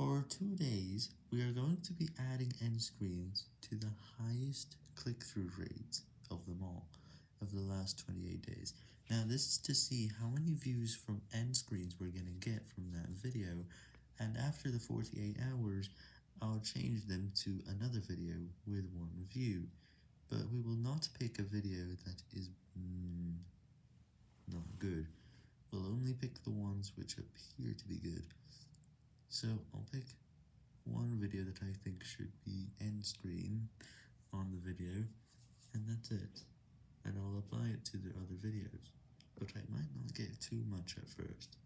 For two days, we are going to be adding end screens to the highest click-through rates of them all, of the last 28 days. Now this is to see how many views from end screens we're going to get from that video, and after the 48 hours, I'll change them to another video with one view, but we will not pick a video that is mm, not good, we'll only pick the ones which appear to be good. So I'll pick one video that I think should be end screen on the video, and that's it, and I'll apply it to the other videos, but I might not get too much at first.